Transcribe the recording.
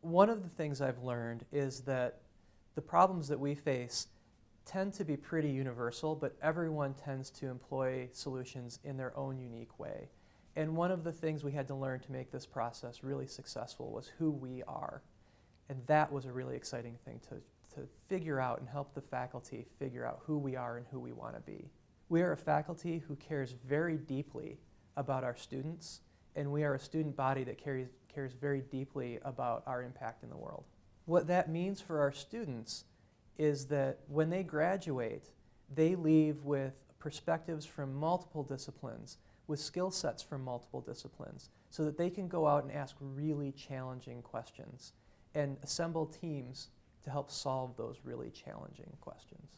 One of the things I've learned is that the problems that we face tend to be pretty universal, but everyone tends to employ solutions in their own unique way. And one of the things we had to learn to make this process really successful was who we are. And that was a really exciting thing to, to figure out and help the faculty figure out who we are and who we want to be. We are a faculty who cares very deeply about our students, and we are a student body that cares, cares very deeply about our impact in the world. What that means for our students is that when they graduate, they leave with perspectives from multiple disciplines, with skill sets from multiple disciplines, so that they can go out and ask really challenging questions and assemble teams to help solve those really challenging questions.